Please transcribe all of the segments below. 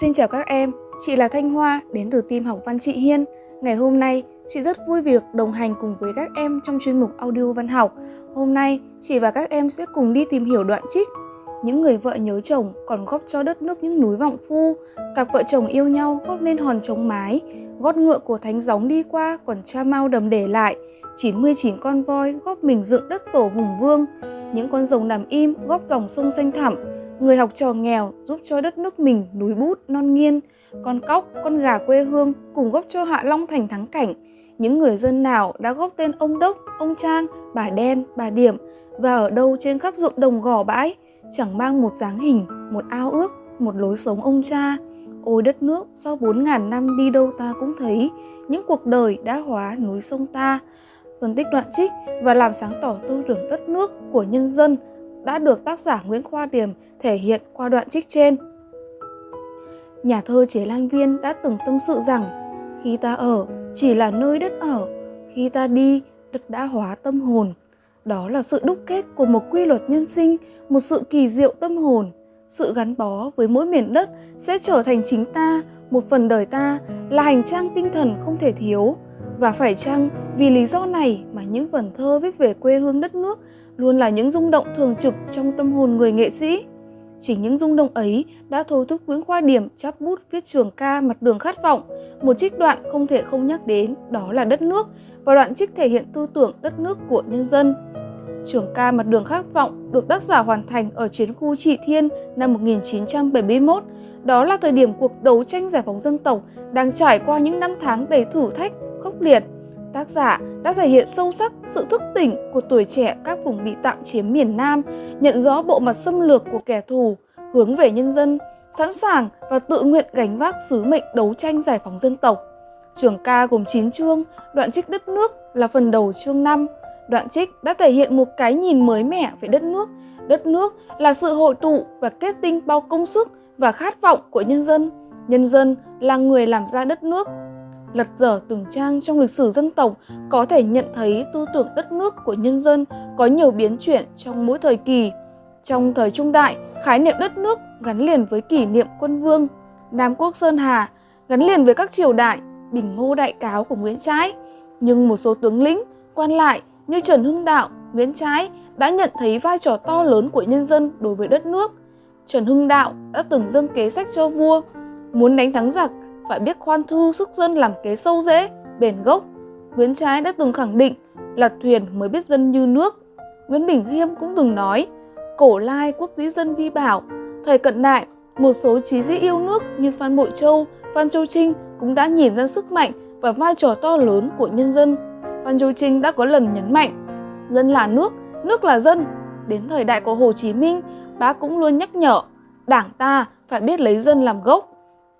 Xin chào các em, chị là Thanh Hoa đến từ team học văn chị Hiên. Ngày hôm nay, chị rất vui vì được đồng hành cùng với các em trong chuyên mục audio văn học. Hôm nay, chị và các em sẽ cùng đi tìm hiểu đoạn trích. Những người vợ nhớ chồng còn góp cho đất nước những núi vọng phu. Cặp vợ chồng yêu nhau góp nên hòn trống mái. Gót ngựa của thánh gióng đi qua còn cha mau đầm để lại. 99 con voi góp mình dựng đất tổ hùng vương. Những con rồng nằm im góp dòng sông xanh thẳm. Người học trò nghèo giúp cho đất nước mình núi bút non nghiên, con cóc, con gà quê hương cùng góp cho Hạ Long thành thắng cảnh. Những người dân nào đã góp tên ông Đốc, ông Trang, bà Đen, bà Điểm và ở đâu trên khắp ruộng đồng gò bãi, chẳng mang một dáng hình, một ao ước, một lối sống ông cha. Ôi đất nước, sau bốn ngàn năm đi đâu ta cũng thấy những cuộc đời đã hóa núi sông ta. Phân tích đoạn trích và làm sáng tỏ tư tưởng đất nước của nhân dân đã được tác giả Nguyễn Khoa Tiềm thể hiện qua đoạn trích trên. Nhà thơ Chế Lan Viên đã từng tâm sự rằng khi ta ở chỉ là nơi đất ở, khi ta đi đất đã hóa tâm hồn. Đó là sự đúc kết của một quy luật nhân sinh, một sự kỳ diệu tâm hồn. Sự gắn bó với mỗi miền đất sẽ trở thành chính ta, một phần đời ta là hành trang tinh thần không thể thiếu. Và phải chăng vì lý do này mà những vần thơ viết về quê hương đất nước luôn là những rung động thường trực trong tâm hồn người nghệ sĩ. Chỉ những rung động ấy đã thôi thúc Nguyễn Khoa Điểm chắp bút viết trường ca Mặt đường khát vọng, một trích đoạn không thể không nhắc đến, đó là đất nước, và đoạn trích thể hiện tư tưởng đất nước của nhân dân. Trường ca Mặt đường khát vọng được tác giả hoàn thành ở chiến khu Trị Thiên năm 1971. Đó là thời điểm cuộc đấu tranh giải phóng dân tộc đang trải qua những năm tháng đầy thử thách, khốc liệt. Tác giả đã thể hiện sâu sắc sự thức tỉnh của tuổi trẻ các vùng bị tạm chiếm miền Nam, nhận rõ bộ mặt xâm lược của kẻ thù, hướng về nhân dân, sẵn sàng và tự nguyện gánh vác sứ mệnh đấu tranh giải phóng dân tộc. Trường ca gồm 9 chương, đoạn trích đất nước là phần đầu chương 5. Đoạn trích đã thể hiện một cái nhìn mới mẻ về đất nước. Đất nước là sự hội tụ và kết tinh bao công sức và khát vọng của nhân dân. Nhân dân là người làm ra đất nước lật dở từng trang trong lịch sử dân tộc có thể nhận thấy tư tưởng đất nước của nhân dân có nhiều biến chuyển trong mỗi thời kỳ. Trong thời trung đại, khái niệm đất nước gắn liền với kỷ niệm quân vương, Nam quốc Sơn Hà, gắn liền với các triều đại, bình ngô đại cáo của Nguyễn Trãi. Nhưng một số tướng lĩnh, quan lại như Trần Hưng Đạo, Nguyễn Trãi đã nhận thấy vai trò to lớn của nhân dân đối với đất nước. Trần Hưng Đạo đã từng dâng kế sách cho vua, muốn đánh thắng giặc phải biết khoan thu sức dân làm kế sâu rễ, bền gốc. Nguyễn Trái đã từng khẳng định là thuyền mới biết dân như nước. Nguyễn Bình Khiêm cũng từng nói, cổ lai quốc dĩ dân vi bảo. Thời cận đại, một số trí sĩ yêu nước như Phan Bội Châu, Phan Châu Trinh cũng đã nhìn ra sức mạnh và vai trò to lớn của nhân dân. Phan Châu Trinh đã có lần nhấn mạnh, dân là nước, nước là dân. Đến thời đại của Hồ Chí Minh, bác cũng luôn nhắc nhở, đảng ta phải biết lấy dân làm gốc.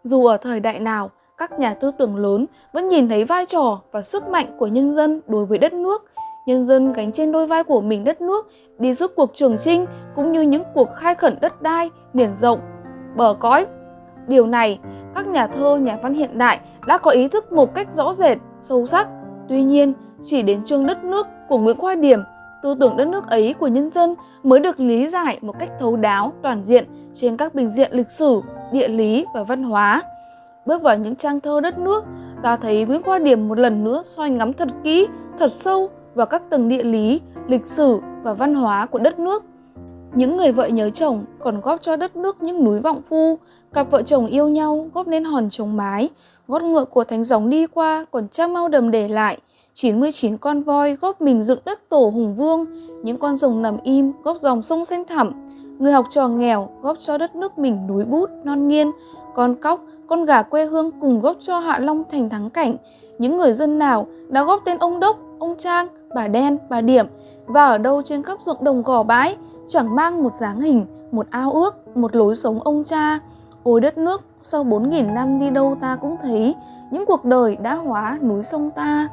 Dù ở thời đại nào, các nhà tư tưởng lớn vẫn nhìn thấy vai trò và sức mạnh của nhân dân đối với đất nước. Nhân dân gánh trên đôi vai của mình đất nước đi suốt cuộc trường trinh cũng như những cuộc khai khẩn đất đai, miền rộng, bờ cõi. Điều này, các nhà thơ, nhà văn hiện đại đã có ý thức một cách rõ rệt, sâu sắc. Tuy nhiên, chỉ đến chương đất nước của Nguyễn Khoa Điểm, tư tưởng đất nước ấy của nhân dân mới được lý giải một cách thấu đáo, toàn diện trên các bình diện lịch sử, địa lý và văn hóa. Bước vào những trang thơ đất nước, ta thấy Nguyễn Khoa Điểm một lần nữa soi ngắm thật kỹ, thật sâu vào các tầng địa lý, lịch sử và văn hóa của đất nước. Những người vợ nhớ chồng còn góp cho đất nước những núi vọng phu, cặp vợ chồng yêu nhau góp nên hòn trống mái, gót ngựa của thánh gióng đi qua còn cha mau đầm để lại, 99 con voi góp mình dựng đất tổ hùng vương, những con rồng nằm im góp dòng sông xanh thẳm, Người học trò nghèo góp cho đất nước mình núi bút, non nghiên, con cóc, con gà quê hương cùng góp cho Hạ Long thành thắng cảnh. Những người dân nào đã góp tên ông Đốc, ông Trang, bà Đen, bà Điểm và ở đâu trên khắp ruộng đồng gò bãi chẳng mang một dáng hình, một ao ước, một lối sống ông cha. Ôi đất nước, sau 4.000 năm đi đâu ta cũng thấy những cuộc đời đã hóa núi sông ta.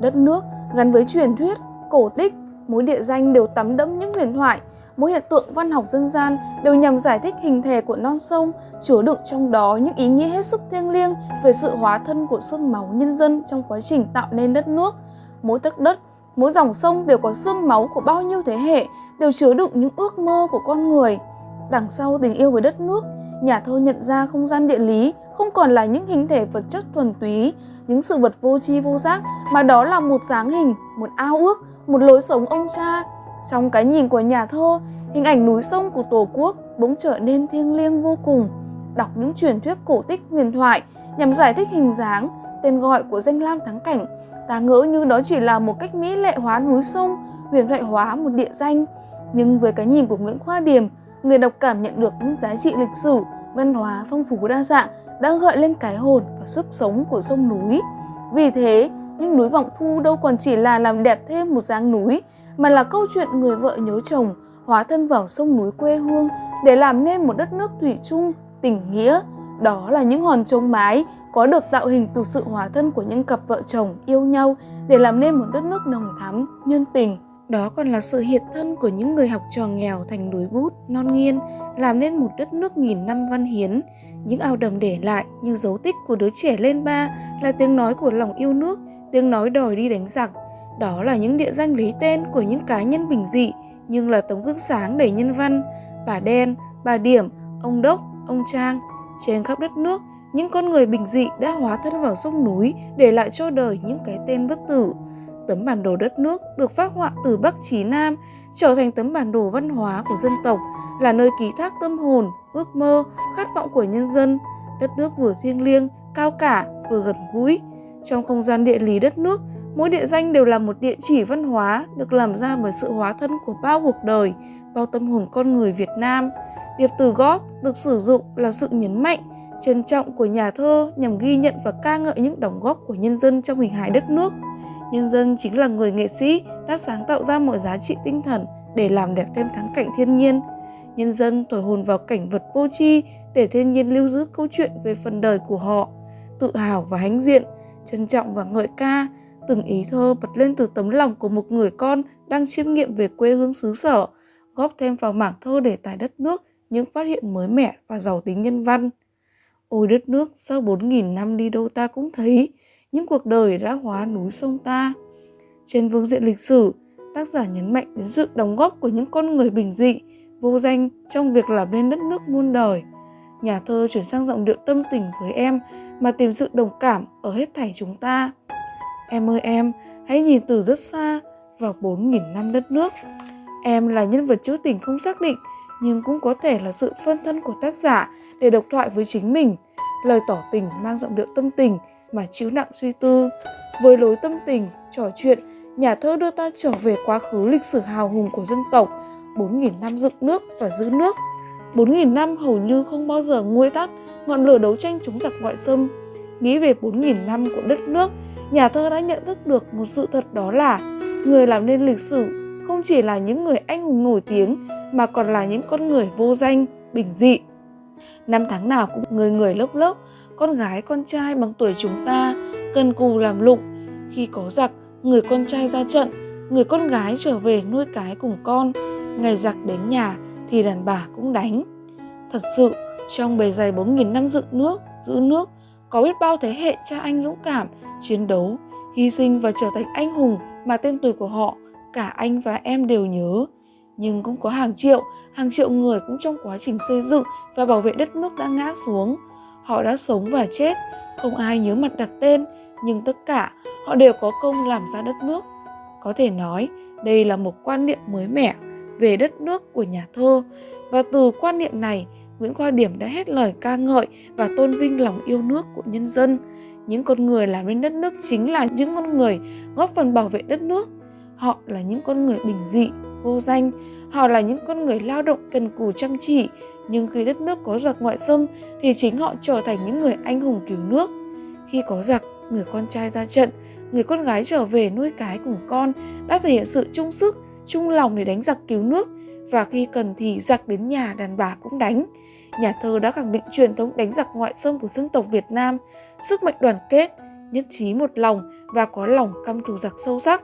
Đất nước gắn với truyền thuyết, cổ tích, mỗi địa danh đều tắm đẫm những huyền thoại, mỗi hiện tượng văn học dân gian đều nhằm giải thích hình thể của non sông, chứa đựng trong đó những ý nghĩa hết sức thiêng liêng về sự hóa thân của xương máu nhân dân trong quá trình tạo nên đất nước. Mỗi tấc đất, mỗi dòng sông đều có xương máu của bao nhiêu thế hệ, đều chứa đựng những ước mơ của con người. Đằng sau tình yêu với đất nước, nhà thơ nhận ra không gian địa lý không còn là những hình thể vật chất thuần túy, những sự vật vô tri vô giác, mà đó là một dáng hình, một ao ước, một lối sống ông cha. Trong cái nhìn của nhà thơ, hình ảnh núi sông của Tổ quốc bỗng trở nên thiêng liêng vô cùng. Đọc những truyền thuyết cổ tích huyền thoại nhằm giải thích hình dáng, tên gọi của danh lam thắng cảnh, ta ngỡ như đó chỉ là một cách mỹ lệ hóa núi sông, huyền thoại hóa một địa danh. Nhưng với cái nhìn của Nguyễn Khoa Điềm, người đọc cảm nhận được những giá trị lịch sử, văn hóa phong phú đa dạng đã gợi lên cái hồn và sức sống của sông núi. Vì thế, những núi Vọng Phu đâu còn chỉ là làm đẹp thêm một dáng núi, mà là câu chuyện người vợ nhớ chồng hóa thân vào sông núi quê hương để làm nên một đất nước thủy chung, tình nghĩa. Đó là những hòn trống mái có được tạo hình từ sự hóa thân của những cặp vợ chồng yêu nhau để làm nên một đất nước nồng thắm, nhân tình. Đó còn là sự hiện thân của những người học trò nghèo thành núi bút, non nghiên, làm nên một đất nước nghìn năm văn hiến. Những ao đầm để lại như dấu tích của đứa trẻ lên ba là tiếng nói của lòng yêu nước, tiếng nói đòi đi đánh giặc. Đó là những địa danh lấy tên của những cá nhân bình dị nhưng là tấm gương sáng đầy nhân văn. Bà Đen, bà Điểm, ông Đốc, ông Trang. Trên khắp đất nước, những con người bình dị đã hóa thân vào sông núi để lại cho đời những cái tên bất tử. Tấm bản đồ đất nước được phát họa từ Bắc chí Nam trở thành tấm bản đồ văn hóa của dân tộc, là nơi ký thác tâm hồn, ước mơ, khát vọng của nhân dân. Đất nước vừa thiêng liêng, cao cả, vừa gần gũi. Trong không gian địa lý đất nước, mỗi địa danh đều là một địa chỉ văn hóa được làm ra bởi sự hóa thân của bao cuộc đời, bao tâm hồn con người Việt Nam. Điệp từ góp được sử dụng là sự nhấn mạnh, trân trọng của nhà thơ nhằm ghi nhận và ca ngợi những đóng góp của nhân dân trong hình hài đất nước. Nhân dân chính là người nghệ sĩ đã sáng tạo ra mọi giá trị tinh thần để làm đẹp thêm thắng cảnh thiên nhiên. Nhân dân thổi hồn vào cảnh vật vô tri để thiên nhiên lưu giữ câu chuyện về phần đời của họ. Tự hào và hãnh diện, trân trọng và ngợi ca, từng ý thơ bật lên từ tấm lòng của một người con đang chiêm nghiệm về quê hương xứ sở, góp thêm vào mảng thơ để tài đất nước những phát hiện mới mẻ và giàu tính nhân văn. Ôi đất nước, sau 4.000 năm đi đâu ta cũng thấy, những cuộc đời đã hóa núi sông ta. Trên vương diện lịch sử, tác giả nhấn mạnh đến sự đóng góp của những con người bình dị, vô danh trong việc làm nên đất nước muôn đời. Nhà thơ chuyển sang giọng điệu tâm tình với em mà tìm sự đồng cảm ở hết thảy chúng ta. Em ơi em, hãy nhìn từ rất xa vào 4.000 năm đất nước. Em là nhân vật trữ tình không xác định, nhưng cũng có thể là sự phân thân của tác giả để độc thoại với chính mình. Lời tỏ tình mang giọng điệu tâm tình mà chiếu nặng suy tư. Với lối tâm tình, trò chuyện, nhà thơ đưa ta trở về quá khứ lịch sử hào hùng của dân tộc, 4.000 năm dựng nước và giữ nước. 4.000 năm hầu như không bao giờ nguôi tắt ngọn lửa đấu tranh chống giặc ngoại xâm. Nghĩ về 4.000 năm của đất nước, nhà thơ đã nhận thức được một sự thật đó là người làm nên lịch sử không chỉ là những người anh hùng nổi tiếng mà còn là những con người vô danh, bình dị. Năm tháng nào cũng người người lớp lớp, con gái con trai bằng tuổi chúng ta cần cù làm lụng. Khi có giặc, người con trai ra trận, người con gái trở về nuôi cái cùng con. Ngày giặc đến nhà thì đàn bà cũng đánh. Thật sự, trong bề dày 4.000 năm dựng nước, giữ nước, có biết bao thế hệ cha anh dũng cảm, chiến đấu, hy sinh và trở thành anh hùng mà tên tuổi của họ cả anh và em đều nhớ. Nhưng cũng có hàng triệu, hàng triệu người cũng trong quá trình xây dựng và bảo vệ đất nước đã ngã xuống. Họ đã sống và chết, không ai nhớ mặt đặt tên, nhưng tất cả họ đều có công làm ra đất nước. Có thể nói, đây là một quan niệm mới mẻ về đất nước của nhà thơ và từ quan niệm này Nguyễn Khoa Điểm đã hết lời ca ngợi và tôn vinh lòng yêu nước của nhân dân. Những con người làm nên đất nước chính là những con người góp phần bảo vệ đất nước. Họ là những con người bình dị, vô danh. Họ là những con người lao động cần cù chăm chỉ. Nhưng khi đất nước có giặc ngoại xâm thì chính họ trở thành những người anh hùng cứu nước. Khi có giặc, người con trai ra trận, người con gái trở về nuôi cái cùng con đã thể hiện sự chung sức, chung lòng để đánh giặc cứu nước và khi cần thì giặc đến nhà đàn bà cũng đánh. Nhà thơ đã khẳng định truyền thống đánh giặc ngoại xâm của dân tộc Việt Nam, sức mạnh đoàn kết, nhất trí một lòng và có lòng căm thù giặc sâu sắc.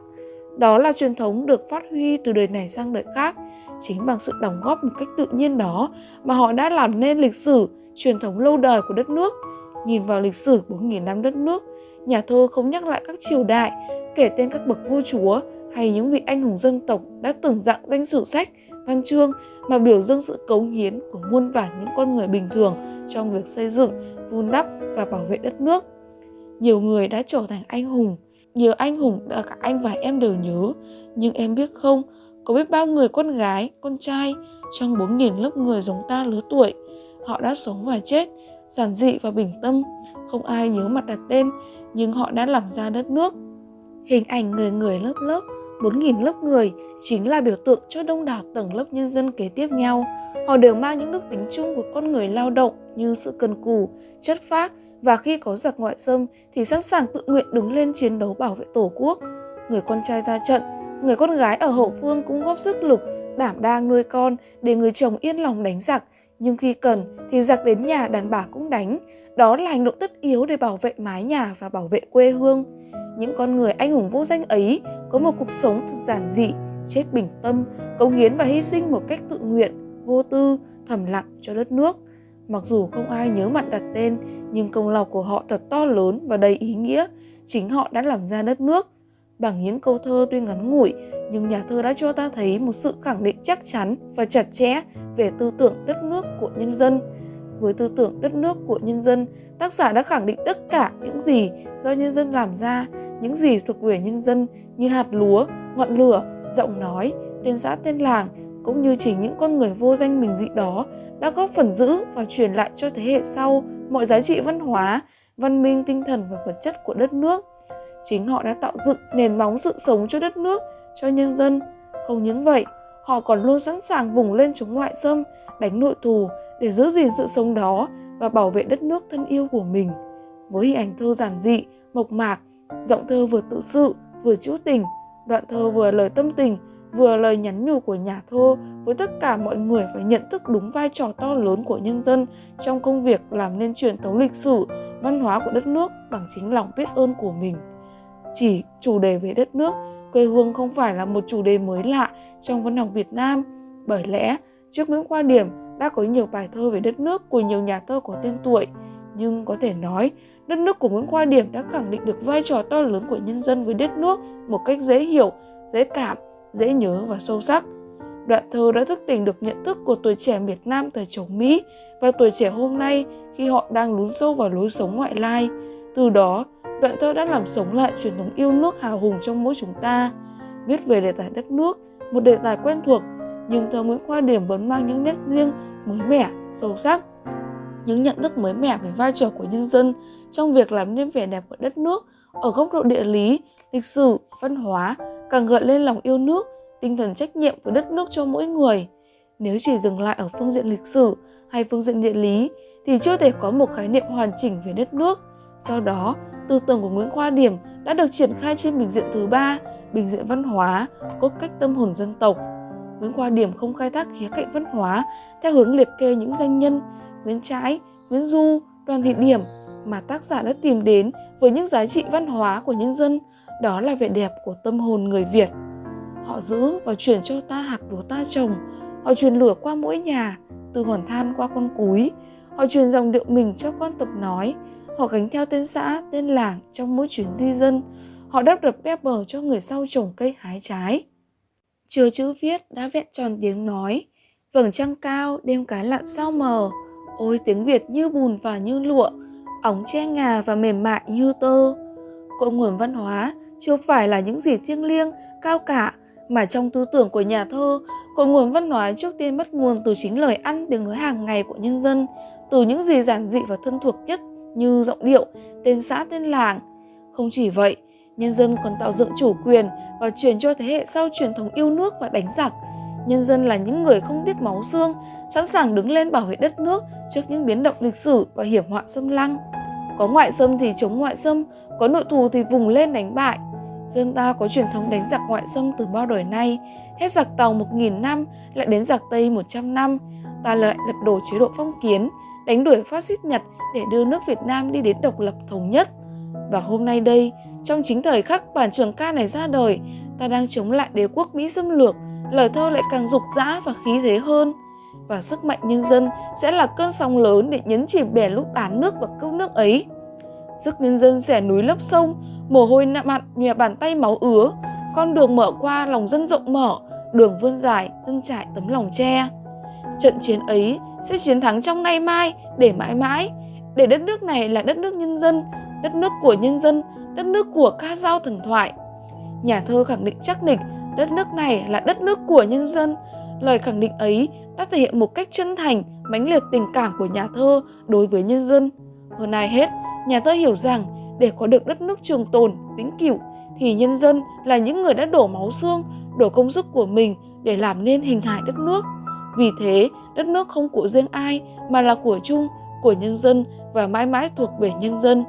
Đó là truyền thống được phát huy từ đời này sang đời khác, chính bằng sự đóng góp một cách tự nhiên đó mà họ đã làm nên lịch sử, truyền thống lâu đời của đất nước. Nhìn vào lịch sử 4.000 năm đất nước, nhà thơ không nhắc lại các triều đại, kể tên các bậc vua chúa hay những vị anh hùng dân tộc đã từng dạng danh sử sách văn chương mà biểu dương sự cống hiến của muôn vàn những con người bình thường trong việc xây dựng, vun đắp và bảo vệ đất nước. Nhiều người đã trở thành anh hùng, nhiều anh hùng đã cả anh và em đều nhớ, nhưng em biết không, có biết bao người con gái, con trai trong 4.000 lớp người giống ta lứa tuổi, họ đã sống và chết, giản dị và bình tâm, không ai nhớ mặt đặt tên, nhưng họ đã làm ra đất nước. Hình ảnh người người lớp lớp 4.000 lớp người chính là biểu tượng cho đông đảo tầng lớp nhân dân kế tiếp nhau. Họ đều mang những đức tính chung của con người lao động như sự cần cù, chất phác và khi có giặc ngoại xâm thì sẵn sàng tự nguyện đứng lên chiến đấu bảo vệ tổ quốc. Người con trai ra trận, người con gái ở hậu phương cũng góp sức lực, đảm đang nuôi con để người chồng yên lòng đánh giặc. Nhưng khi cần thì giặc đến nhà đàn bà cũng đánh. Đó là hành động tất yếu để bảo vệ mái nhà và bảo vệ quê hương. Những con người anh hùng vô danh ấy có một cuộc sống thật giản dị, chết bình tâm, cống hiến và hy sinh một cách tự nguyện, vô tư, thầm lặng cho đất nước. Mặc dù không ai nhớ mặt đặt tên, nhưng công lao của họ thật to lớn và đầy ý nghĩa. Chính họ đã làm ra đất nước. Bằng những câu thơ tuy ngắn ngủi, nhưng nhà thơ đã cho ta thấy một sự khẳng định chắc chắn và chặt chẽ về tư tưởng đất nước của nhân dân. Với tư tưởng đất nước của nhân dân, tác giả đã khẳng định tất cả những gì do nhân dân làm ra, những gì thuộc về nhân dân như hạt lúa, ngọn lửa, giọng nói, tên xã tên làng, cũng như chính những con người vô danh bình dị đó đã góp phần giữ và truyền lại cho thế hệ sau mọi giá trị văn hóa, văn minh tinh thần và vật chất của đất nước. Chính họ đã tạo dựng nền móng sự sống cho đất nước, cho nhân dân. Không những vậy, họ còn luôn sẵn sàng vùng lên chống ngoại xâm, đánh nội thù để giữ gìn sự sống đó và bảo vệ đất nước thân yêu của mình. Với hình ảnh thơ giản dị, mộc mạc, giọng thơ vừa tự sự, vừa trữ tình, đoạn thơ vừa lời tâm tình, vừa lời nhắn nhủ của nhà thơ với tất cả mọi người phải nhận thức đúng vai trò to lớn của nhân dân trong công việc làm nên truyền thống lịch sử, văn hóa của đất nước bằng chính lòng biết ơn của mình. Chỉ chủ đề về đất nước, quê hương không phải là một chủ đề mới lạ trong văn học Việt Nam, bởi lẽ trước Nguyễn Khoa Điểm đã có nhiều bài thơ về đất nước của nhiều nhà thơ có tên tuổi, nhưng có thể nói đất nước của Nguyễn Khoa Điểm đã khẳng định được vai trò to lớn của nhân dân với đất nước một cách dễ hiểu, dễ cảm, dễ nhớ và sâu sắc. Đoạn thơ đã thức tỉnh được nhận thức của tuổi trẻ Việt Nam thời chống Mỹ và tuổi trẻ hôm nay khi họ đang lún sâu vào lối sống ngoại lai. Từ đó, đoạn thơ đã làm sống lại truyền thống yêu nước hào hùng trong mỗi chúng ta. Viết về đề tài đất nước, một đề tài quen thuộc, nhưng thơ Nguyễn Khoa Điểm vẫn mang những nét riêng, mới mẻ, sâu sắc. Những nhận thức mới mẻ về vai trò của nhân dân trong việc làm nên vẻ đẹp của đất nước ở góc độ địa lý, lịch sử, văn hóa càng gợi lên lòng yêu nước, tinh thần trách nhiệm với đất nước cho mỗi người. Nếu chỉ dừng lại ở phương diện lịch sử hay phương diện địa lý thì chưa thể có một khái niệm hoàn chỉnh về đất nước. Do đó, tư tưởng của Nguyễn Khoa Điểm đã được triển khai trên bình diện thứ ba, bình diện văn hóa, cốt cách tâm hồn dân tộc. Nguyễn Khoa Điểm không khai thác khía cạnh văn hóa theo hướng liệt kê những danh nhân Nguyễn Trãi, Nguyễn Du, Đoàn Thị Điểm mà tác giả đã tìm đến với những giá trị văn hóa của nhân dân, đó là vẻ đẹp của tâm hồn người Việt. Họ giữ và chuyển cho ta hạt lúa ta trồng, họ truyền lửa qua mỗi nhà, từ hòn than qua con cúi, họ truyền dòng điệu mình cho con tập nói, họ gánh theo tên xã, tên làng trong mỗi chuyến di dân, họ đắp đập bếp bờ cho người sau trồng cây hái trái. Chưa chữ viết đã vẹn tròn tiếng nói, vầng trăng cao đêm cái lặn sao mờ, ôi tiếng Việt như bùn và như lụa, ống che ngà và mềm mại như tơ. Cội nguồn văn hóa chưa phải là những gì thiêng liêng, cao cả, mà trong tư tưởng của nhà thơ, cội nguồn văn hóa trước tiên bắt nguồn từ chính lời ăn tiếng nói hàng ngày của nhân dân, từ những gì giản dị và thân thuộc nhất như giọng điệu, tên xã tên làng. Không chỉ vậy, nhân dân còn tạo dựng chủ quyền và truyền cho thế hệ sau truyền thống yêu nước và đánh giặc. Nhân dân là những người không tiếc máu xương, sẵn sàng đứng lên bảo vệ đất nước trước những biến động lịch sử và hiểm họa xâm lăng. Có ngoại xâm thì chống ngoại xâm, có nội thù thì vùng lên đánh bại. Dân ta có truyền thống đánh giặc ngoại xâm từ bao đời nay, hết giặc Tàu 1.000 năm, lại đến giặc Tây 100 năm. Ta lại lật đổ chế độ phong kiến, đánh đuổi phát xít Nhật để đưa nước Việt Nam đi đến độc lập thống nhất. Và hôm nay đây, trong chính thời khắc bản trường ca này ra đời, ta đang chống lại đế quốc Mỹ xâm lược, lời thơ lại càng dục dã và khí thế hơn. Và sức mạnh nhân dân sẽ là cơn sóng lớn để nhấn chìm bè lúc án nước và cứu nước ấy. Sức nhân dân xẻ núi lấp sông, mồ hôi nặng mặn nhòe bàn tay máu ứa, con đường mở qua lòng dân rộng mở, đường vươn dài, dân trải tấm lòng tre. Trận chiến ấy sẽ chiến thắng trong nay mai để mãi mãi, để đất nước này là đất nước nhân dân, đất nước của nhân dân, đất nước của ca dao thần thoại. Nhà thơ khẳng định chắc nịch đất nước này là đất nước của nhân dân. Lời khẳng định ấy đã thể hiện một cách chân thành, mãnh liệt tình cảm của nhà thơ đối với nhân dân. Hơn ai hết, nhà thơ hiểu rằng để có được đất nước trường tồn, vĩnh cửu thì nhân dân là những người đã đổ máu xương, đổ công sức của mình để làm nên hình hài đất nước. Vì thế, đất nước không của riêng ai mà là của chung, của nhân dân và mãi mãi thuộc về nhân dân.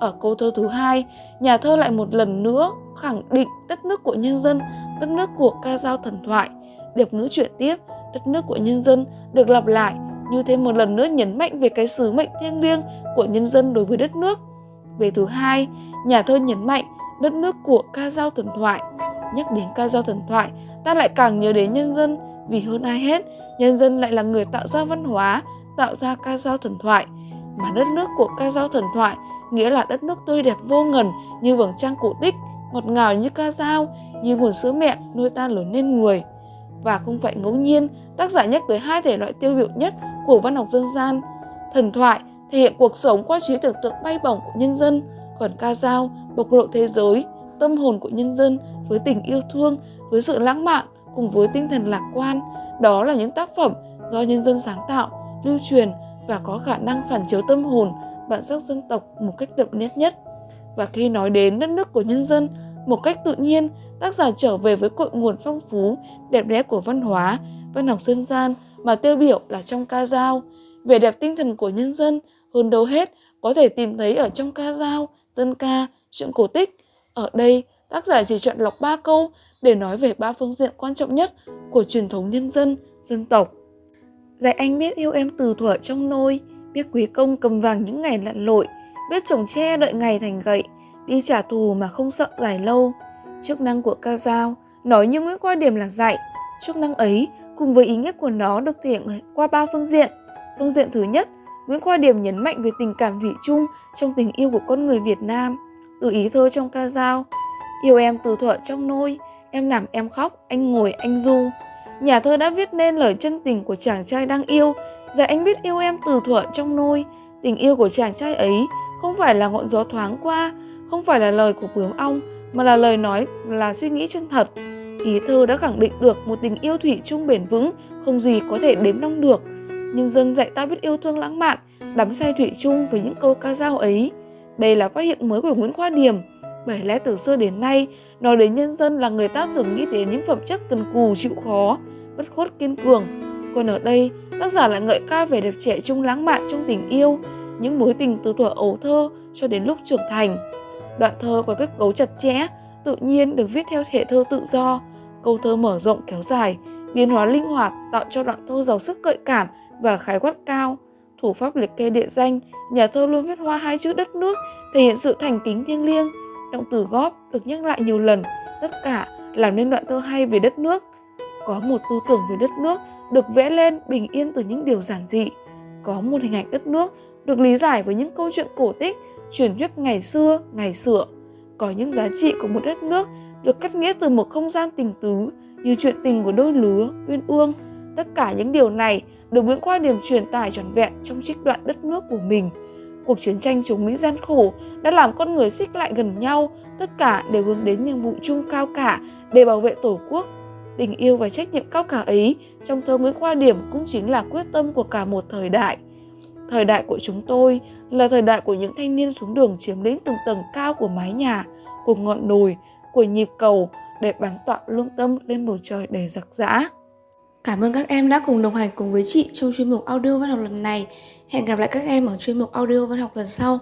Ở câu thơ thứ hai, nhà thơ lại một lần nữa khẳng định đất nước của nhân dân, đất nước của ca dao thần thoại. Điệp ngữ chuyển tiếp, đất nước của nhân dân được lặp lại như thêm một lần nữa nhấn mạnh về cái sứ mệnh thiêng liêng của nhân dân đối với đất nước. Về thứ hai, nhà thơ nhấn mạnh đất nước của ca dao thần thoại. Nhắc đến ca dao thần thoại, ta lại càng nhớ đến nhân dân vì hơn ai hết, nhân dân lại là người tạo ra văn hóa, tạo ra ca dao thần thoại. Mà đất nước của ca dao thần thoại nghĩa là đất nước tươi đẹp vô ngần như vầng trăng cổ tích, ngọt ngào như ca dao, như nguồn sữa mẹ nuôi ta lớn lên người. Và không phải ngẫu nhiên, tác giả nhắc tới hai thể loại tiêu biểu nhất của văn học dân gian. Thần thoại thể hiện cuộc sống qua trí tưởng tượng bay bổng của nhân dân, còn ca dao bộc lộ thế giới, tâm hồn của nhân dân với tình yêu thương, với sự lãng mạn cùng với tinh thần lạc quan. Đó là những tác phẩm do nhân dân sáng tạo, lưu truyền và có khả năng phản chiếu tâm hồn, bản sắc dân tộc một cách đậm nét nhất. Và khi nói đến đất nước của nhân dân, một cách tự nhiên, tác giả trở về với cội nguồn phong phú, đẹp đẽ của văn hóa, văn học dân gian mà tiêu biểu là trong ca dao. Vẻ đẹp tinh thần của nhân dân hơn đâu hết có thể tìm thấy ở trong ca dao, dân ca, truyện cổ tích. Ở đây, tác giả chỉ chọn lọc ba câu để nói về ba phương diện quan trọng nhất của truyền thống nhân dân, dân tộc. Dạy anh biết yêu em từ thuở trong nôi, biết quý công cầm vàng những ngày lặn lội, biết trồng tre đợi ngày thành gậy, đi trả thù mà không sợ dài lâu. Chức năng của ca dao nói như Nguyễn Khoa Điểm là dạy. Chức năng ấy cùng với ý nghĩa của nó được thể hiện qua ba phương diện. Phương diện thứ nhất, Nguyễn Khoa Điểm nhấn mạnh về tình cảm thủy chung trong tình yêu của con người Việt Nam. Từ ý thơ trong ca dao, yêu em từ thuở trong nôi, em nằm em khóc, anh ngồi anh du. Nhà thơ đã viết nên lời chân tình của chàng trai đang yêu, dạy anh biết yêu em từ thuở trong nôi. Tình yêu của chàng trai ấy không phải là ngọn gió thoáng qua, không phải là lời của bướm ong, mà là lời nói là suy nghĩ chân thật. Ý thơ đã khẳng định được một tình yêu thủy chung bền vững, không gì có thể đếm đong được. Nhân dân dạy ta biết yêu thương lãng mạn, đắm say thủy chung với những câu ca dao ấy. Đây là phát hiện mới của Nguyễn Khoa Điểm. Bởi lẽ từ xưa đến nay, nói đến nhân dân là người ta thường nghĩ đến những phẩm chất cần cù chịu khó, bất khuất kiên cường. Còn ở đây, tác giả lại ngợi ca về đẹp trẻ trung lãng mạn trong tình yêu, những mối tình từ thuở ấu thơ cho đến lúc trưởng thành. Đoạn thơ có kết cấu chặt chẽ, tự nhiên được viết theo thể thơ tự do, câu thơ mở rộng kéo dài, biến hóa linh hoạt tạo cho đoạn thơ giàu sức gợi cảm và khái quát cao. Thủ pháp liệt kê địa danh, nhà thơ luôn viết hoa hai chữ đất nước, thể hiện sự thành kính thiêng liêng. Động từ góp được nhắc lại nhiều lần, tất cả làm nên đoạn thơ hay về đất nước. Có một tư tưởng về đất nước được vẽ lên bình yên từ những điều giản dị. Có một hình ảnh đất nước được lý giải với những câu chuyện cổ tích, truyền thuyết ngày xưa, ngày xưa. Có những giá trị của một đất nước được cắt nghĩa từ một không gian tình tứ như chuyện tình của đôi lứa, uyên ương. Tất cả những điều này được Nguyễn Khoa Điểm truyền tải trọn vẹn trong trích đoạn đất nước của mình. Cuộc chiến tranh chống Mỹ gian khổ đã làm con người xích lại gần nhau, tất cả đều hướng đến nhiệm vụ chung cao cả để bảo vệ Tổ quốc. Tình yêu và trách nhiệm cao cả ấy trong thơ Nguyễn Khoa Điểm cũng chính là quyết tâm của cả một thời đại. Thời đại của chúng tôi là thời đại của những thanh niên xuống đường chiếm lĩnh từng tầng cao của mái nhà, của ngọn đồi, của nhịp cầu để bắn tọa lương tâm lên bầu trời đầy giặc giã. Cảm ơn các em đã cùng đồng hành cùng với chị trong chuyên mục audio văn học lần này. Hẹn gặp lại các em ở chuyên mục audio văn học lần sau.